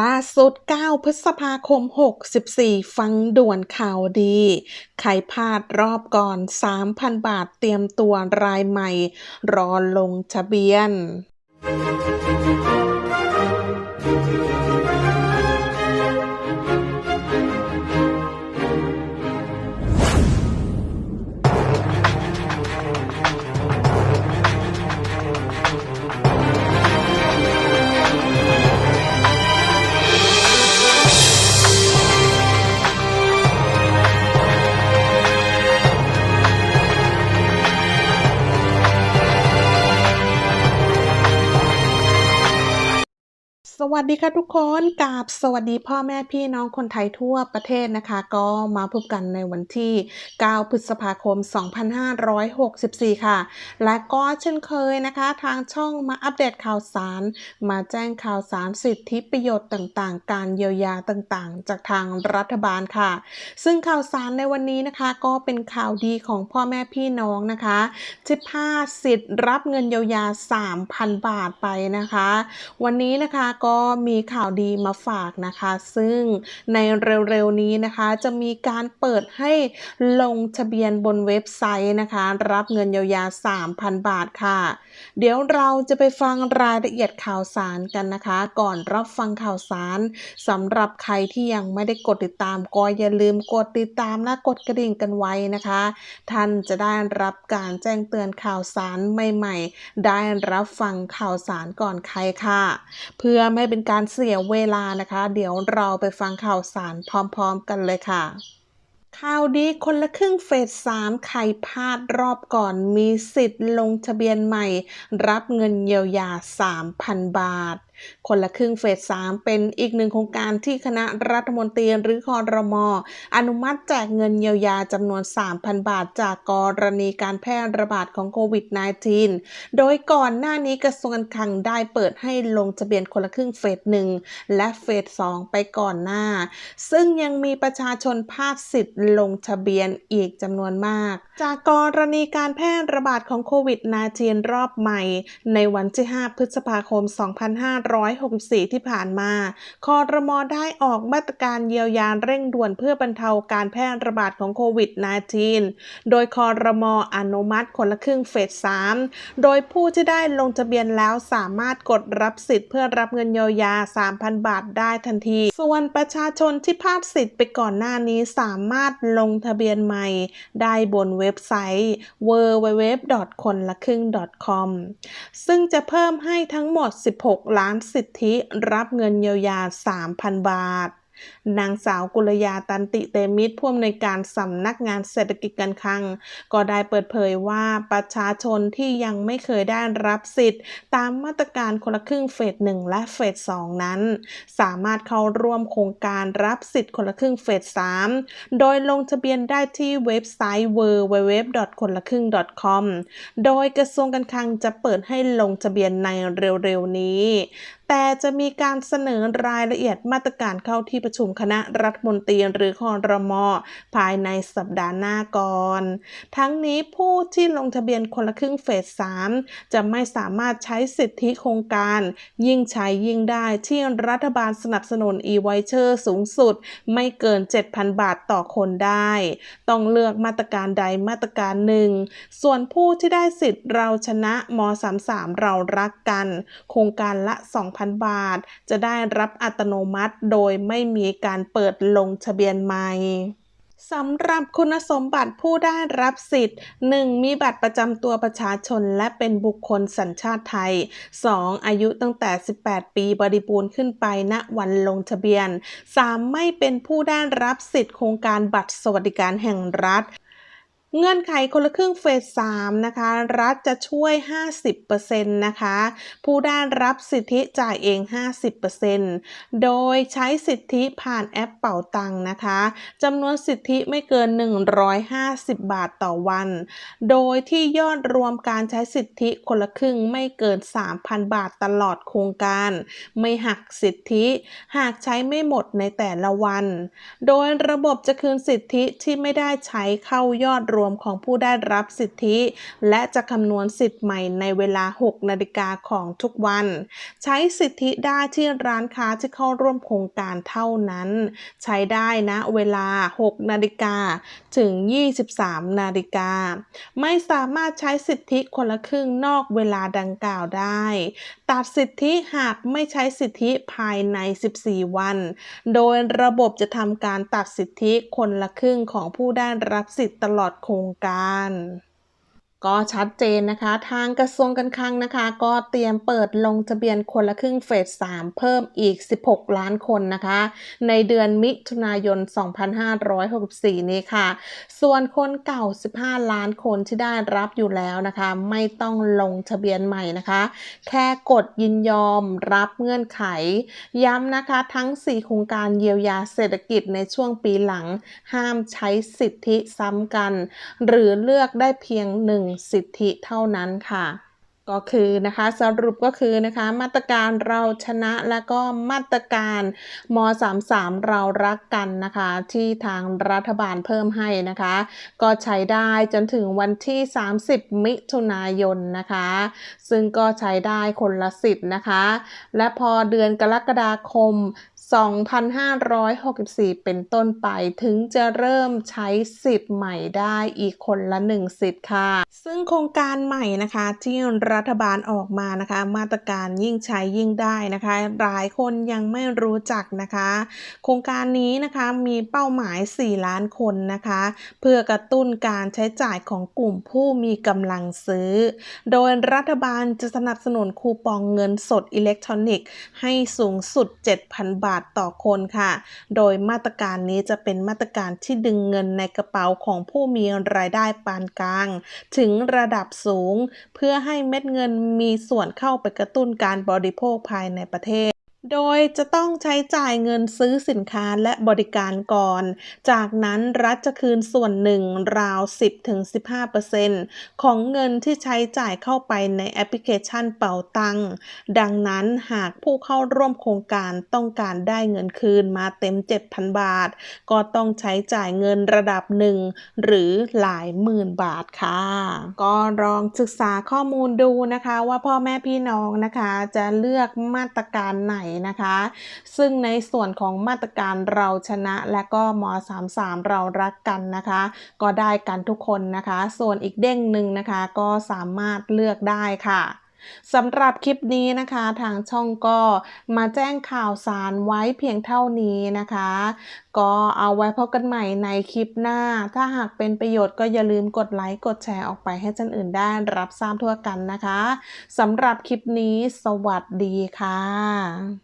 ล่าสุด 9 พฤษภาคม 64 ฟังด่วนข่าวดี ใครพลาดรอบก่อน 3,000 บาทเตรียมตัวรายใหม่ รอลงทะเบียน วัสดีค่ะทุกคนกราบสวัสดีพ่อแม่พี่น้องคนไทยทั่วประเทศนะคะ ก็มาพบกันในวันที่ 9 พฤษภาคม 2564 ค่ะ และก็เช่นเคยนะคะ ทางช่องมาอัปเดตข่าวสาร มาแจ้งข่าวสารสิทธิประโยชน์ต่างๆ การเยียวยาต่างๆ จากทางรัฐบาลค่ะ ซึ่งข่าวสารในวันนี้นะคะก็เป็นข่าวดีของพ่อแม่พี่น้องนะคะที่พาสิทธิ์รับเงินเยียวยา 3,000 บาทไปนะคะ วันนี้นะคะก็มีข่าวดีมาฝากนะคะ ซึ่งในเร็วๆนี้นะคะจะมีการเปิดให้ลงทะเบียนบนเว็บไซต์นะคะ รับเงินเยียวยา 3,000 บาทค่ะ เดี๋ยวเราจะไปฟังรายละเอียดข่าวสารกันนะคะ ก่อนรับฟังข่าวสารสำหรับใครที่ยังไม่ได้กดติดตามก็อย่าลืมกดติดตามและกดกระดิ่งกันไว้นะคะ ท่านจะได้รับการแจ้งเตือนข่าวสารใหม่ ๆ ได้รับฟังข่าวสารก่อนใครค่ะ เพื่อไม่เป็นการเสียเวลานะคะ เดี๋ยวเราไปฟังข่าวสารพร้อมๆกันเลยค่ะข่าวดีคนละครึ่งเฟสสามใครพลาดรอบก่อนมีสิทธิ์ลงทะเบียนใหม่ รับเงินเยียวยา 3,000 บาทคนละครึ่งเฟส3เป็นอีกหนึ่งโครงการที่คณะรัฐมนตรีหรือคอรมออนุมัติแจกเงินเยียวยาจำนวน 3,000 บาทจากกรณีการแพร่ระบาดของโควิด -19 โดยก่อนหน้านี้กระทรวงการคลังได้เปิดให้ลงทะเบียนคนละครึ่งเฟส1และเฟส2ไปก่อนหน้า ซึ่งยังมีประชาชนพลาดสิทธิ์ลงทะเบียนอีกจำนวนมาก จากกรณีการแพร่ระบาดของโควิด -19 รอบใหม่ ในวันที่ 5 พฤษภาคม 2 5 2564 ที่ผ่านมา คอรมอได้ออกมาตรการเยียวยาเร่งด่วนเพื่อบรรเทาการแพร่ระบาดของโควิด -19 โดยคอรมออนุมัติคนละครึ่งเฟส 3 โดยผู้ที่ได้ลงทะเบียนแล้วสามารถกดรับสิทธิ์เพื่อรับเงินเยียวยา 3,000 บาทได้ทันที ส่วนประชาชนที่พลาดสิทธิ์ไปก่อนหน้านี้สามารถลงทะเบียนใหม่ ได้บนเว็บไซต์ www. คนละครึ่ง .com ซึ่งจะเพิ่มให้ทั้งหมด 16 ล้านสิทธิรับเงินเยียวยา 3,000 บาท นางสาวกุลยาตันติเตมิตรผู้อำนวยการสำนักงานเศรษฐกิจการคลัง ก็ได้เปิดเผยว่าประชาชนที่ยังไม่เคยได้รับสิทธิ์ ตามมาตรการคนละครึ่งเฟสหนึ่งและเฟสสองนั้น สามารถเข้าร่วมโครงการรับสิทธิ์คนละครึ่งเฟสสามโดยลงทะเบียนได้ที่เว็บไซต์ www. คนละครึ่ง .com โดยกระทรวงการคลังจะเปิดให้ลงทะเบียนในเร็วๆนี้แต่จะมีการเสนอรายละเอียดมาตรการเข้าที่ประชุมคณะรัฐมนตรีหรือคอรมอภายในสัปดาห์หน้าก่อน ทั้งนี้ผู้ที่ลงทะเบียนคนละครึ่งเฟส 3 จะไม่สามารถใช้สิทธิโครงการ ยิ่งใช้ยิ่งได้ที่รัฐบาลสนับสนุน e-voucher สูงสุด ไม่เกิน 7,000 บาทต่อคนได้ ต้องเลือกมาตรการใดมาตรการหนึ่ง ส่วนผู้ที่ได้สิทธิ์เราชนะม 33 เรารักกัน โครงการละ 2 2,000 บาท จะได้รับอัตโนมัติ โดยไม่มีการเปิดลงทะเบียนใหม่สำหรับคุณสมบัติผู้ได้รับสิทธิ์ 1. มีบัตรประจำตัวประชาชนและเป็นบุคคลสัญชาติไทย 2. อายุตั้งแต่ 18 ปีบริบูรณ์ขึ้นไปณวันลงทะเบียน 3. ไม่เป็นผู้ได้รับสิทธิ์โครงการบัตรสวัสดิการแห่งรัฐ เงื่อนไขคนละครึ่งเฟส3นะคะ รัฐจะช่วย 50%นะคะ ผู้ได้รับสิทธิจ่ายเอง 50%โดยใช้สิทธิผ่านแอปเป่าตังนะคะจำนวนสิทธิไม่เกิน 150 บาทต่อวัน โดยที่ยอดรวมการใช้สิทธิคนละครึ่งไม่เกิน 3,000 บาทตลอดโครงการ ไม่หักสิทธิ หากใช้ไม่หมดในแต่ละวัน โดยระบบจะคืนสิทธิที่ไม่ได้ใช้เข้ายอดรวมวมของผู้ได้รับสิทธิ และจะคำนวณสิทธิ์ใหม่ในเวลา 6 นาฬิกาของทุกวัน ใช้สิทธิได้ที่ร้านค้าที่เข้าร่วมโครงการเท่านั้น ใช้ได้นะเวลา 6 นาฬิกาถึง 23 นาฬิกา ไม่สามารถใช้สิทธิคนละครึ่งนอกเวลาดังกล่าวได้ ตัดสิทธิหากไม่ใช้สิทธิภายใน 14 วัน โดยระบบจะทำการตัดสิทธิคนละครึ่งของผู้ได้รับสิทธิตลอดโครงรงการ ก็ชัดเจนนะคะ ทางกระทรวงการคลังนะคะ ก็เตรียมเปิดลงทะเบียนคนละครึ่งเฟส 3 เพิ่มอีก 16 ล้านคนนะคะ ในเดือนมิถุนายน 2564 นี้ค่ะ ส่วนคนเก่า 15 ล้านคนที่ได้รับอยู่แล้วนะคะ ไม่ต้องลงทะเบียนใหม่นะคะ แค่กดยินยอมรับเงื่อนไข ย้ำนะคะทั้ง 4 โครงการเยียวยาเศรษฐกิจในช่วงปีหลัง ห้ามใช้สิทธิซ้ำกัน หรือเลือกได้เพียง 1สิทธิเท่านั้นค่ะ ก็คือนะคะสรุปก็คือนะคะมาตรการเราชนะและก็มาตรการม .33 เรารักกันนะคะ ที่ทางรัฐบาลเพิ่มให้นะคะ ก็ใช้ได้จนถึงวันที่ 30 มิถุนายนนะคะ ซึ่งก็ใช้ได้คนละสิทธิ์นะคะ และพอเดือนกรกฎาคม 2,564 เป็นต้นไปถึงจะเริ่มใช้สิทธิ์ใหม่ได้อีกคนละ 1 สิทธิ์ค่ะ ซึ่งโครงการใหม่นะคะที่รัฐบาลออกมานะคะ มาตรการยิ่งใช้ยิ่งได้นะคะ หลายคนยังไม่รู้จักนะคะ โครงการนี้นะคะมีเป้าหมาย 4 ล้านคนนะคะ เพื่อกระตุ้นการใช้จ่ายของกลุ่มผู้มีกำลังซื้อ โดยรัฐบาลจะสนับสนุนคูปองเงินสดอิเล็กทรอนิกส์ให้สูงสุด 7,000 บาทต่อคนค่ะ โดยมาตรการนี้จะเป็นมาตรการที่ดึงเงินในกระเป๋าของผู้มีรายได้ปานกลาง ถึงระดับสูง เพื่อให้เม็ดเงินมีส่วนเข้าไปกระตุ้นการบริโภคภายในประเทศ โดยจะต้องใช้จ่ายเงินซื้อสินค้าและบริการก่อน จากนั้นรัฐจะคืนส่วนหนึ่งราว 10-15%ของเงินที่ใช้จ่ายเข้าไปในแอปพลิเคชันเป๋าตัง ดังนั้นหากผู้เข้าร่วมโครงการต้องการได้เงินคืนมาเต็ม 7,000 บาท ก็ต้องใช้จ่ายเงินระดับหนึ่งหรือหลายหมื่นบาทค่ะ ก็ลองศึกษาข้อมูลดูนะคะว่าพ่อแม่พี่น้องนะคะจะเลือกมาตรการไหนนะคะ ซึ่งในส่วนของมาตรการเราชนะและก็ม .33 เรารักกันนะคะ ก็ได้กันทุกคนนะคะ ส่วนอีกเด้งหนึ่งนะคะก็สามารถเลือกได้ค่ะสำหรับคลิปนี้นะคะทางช่องก็มาแจ้งข่าวสารไว้เพียงเท่านี้นะคะ ก็เอาไว้พบกันใหม่ในคลิปหน้า ถ้าหากเป็นประโยชน์ก็อย่าลืมกดไลค์กดแชร์ออกไปให้ท่านอื่นได้รับทราบทั่วกันนะคะสำหรับคลิปนี้สวัสดีค่ะ